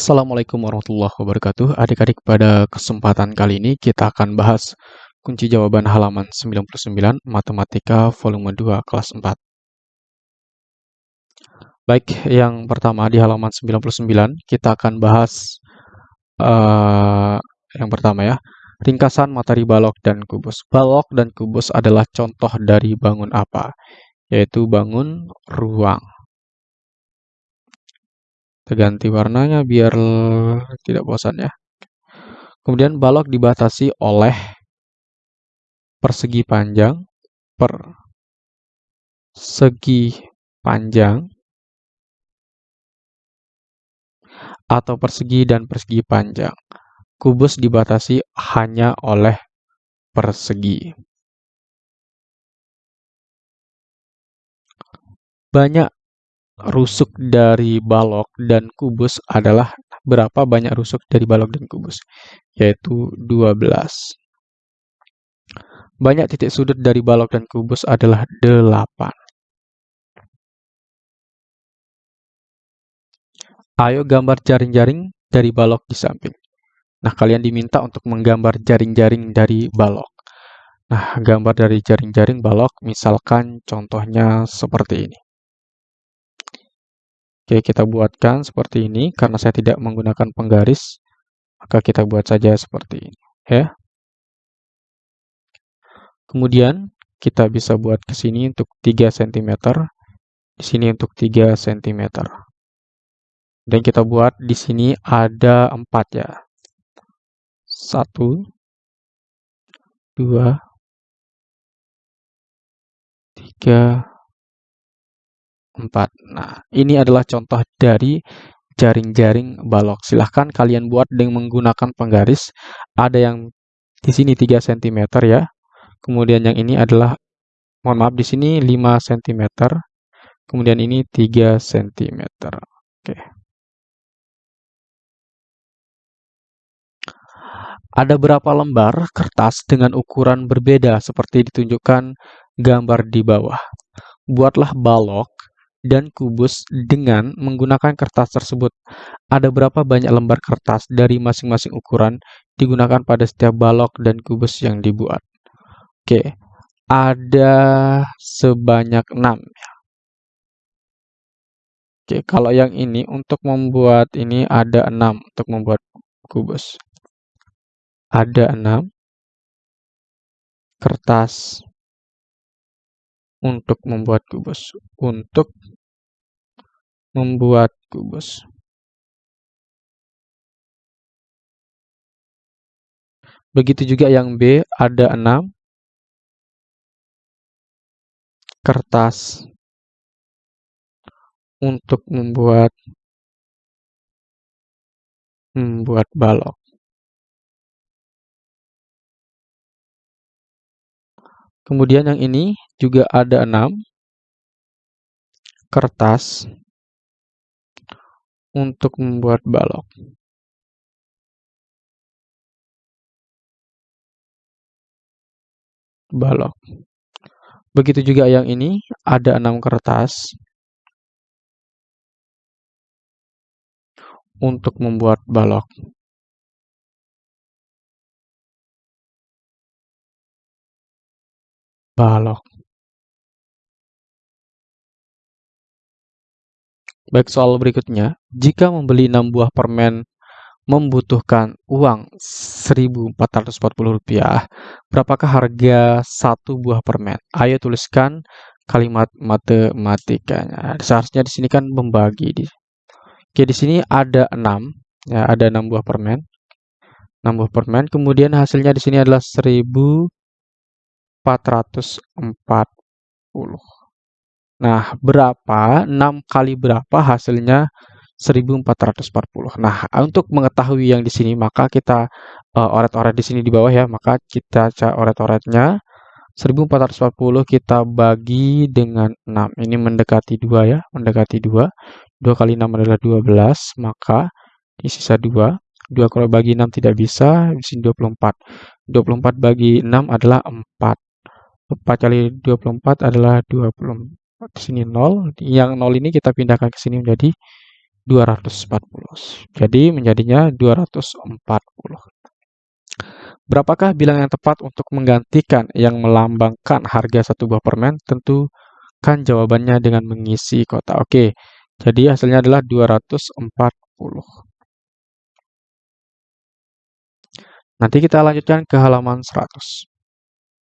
Assalamualaikum warahmatullahi wabarakatuh. Adik-adik, pada kesempatan kali ini kita akan bahas kunci jawaban halaman 99 Matematika volume 2 kelas 4. Baik, yang pertama di halaman 99 kita akan bahas uh, yang pertama ya, ringkasan materi balok dan kubus. Balok dan kubus adalah contoh dari bangun apa? Yaitu bangun ruang kita ganti warnanya biar tidak bosan ya. Kemudian balok dibatasi oleh persegi panjang per segi panjang atau persegi dan persegi panjang. Kubus dibatasi hanya oleh persegi. Banyak rusuk dari balok dan kubus adalah berapa banyak rusuk dari balok dan kubus? Yaitu 12. Banyak titik sudut dari balok dan kubus adalah 8. Ayo gambar jaring-jaring dari balok di samping. Nah, kalian diminta untuk menggambar jaring-jaring dari balok. Nah, gambar dari jaring-jaring balok misalkan contohnya seperti ini. Oke, kita buatkan seperti ini. Karena saya tidak menggunakan penggaris, maka kita buat saja seperti ini. Ya. Kemudian, kita bisa buat ke sini untuk 3 cm, di sini untuk 3 cm. Dan kita buat di sini ada 4 ya. 1, 2, 3, 4. Nah, ini adalah contoh dari jaring-jaring balok. Silahkan kalian buat dengan menggunakan penggaris. Ada yang di sini 3 cm ya. Kemudian yang ini adalah, mohon maaf, di sini 5 cm. Kemudian ini 3 cm. Oke. Ada berapa lembar kertas dengan ukuran berbeda seperti ditunjukkan gambar di bawah. Buatlah balok dan kubus dengan menggunakan kertas tersebut. Ada berapa banyak lembar kertas dari masing-masing ukuran digunakan pada setiap balok dan kubus yang dibuat. Oke, ada sebanyak 6. Oke, kalau yang ini untuk membuat ini ada 6 untuk membuat kubus. Ada 6 kertas untuk membuat kubus. Untuk membuat kubus. Begitu juga yang B, ada 6 kertas untuk membuat membuat balok. Kemudian yang ini juga ada 6 kertas untuk membuat balok. Balok. Begitu juga yang ini, ada 6 kertas untuk membuat balok. Balok. Baik, soal berikutnya. Jika membeli 6 buah permen membutuhkan uang Rp1.440, berapakah harga satu buah permen? Ayo tuliskan kalimat matematikanya. Seharusnya di sini kan membagi. Oke, di sini ada 6. Ya, ada 6 buah permen. 6 buah permen. Kemudian hasilnya di sini adalah 1440. Nah, berapa? 6 kali berapa hasilnya 1440. Nah, untuk mengetahui yang di sini, maka kita uh, oret-oret di sini di bawah ya. Maka kita cari oret-oretnya. 1440 kita bagi dengan 6. Ini mendekati 2 ya, mendekati 2. 2 kali 6 adalah 12, maka ini sisa 2. 2 kalau bagi 6 tidak bisa, di sini 24. 24 bagi 6 adalah 4. 4 kali 24 adalah 24 di sini 0. Yang 0 ini kita pindahkan ke sini menjadi 240. Jadi menjadinya 240. Berapakah bilang yang tepat untuk menggantikan yang melambangkan harga satu buah permen? Tentu kan jawabannya dengan mengisi kota. Oke, jadi hasilnya adalah 240. Nanti kita lanjutkan ke halaman 100.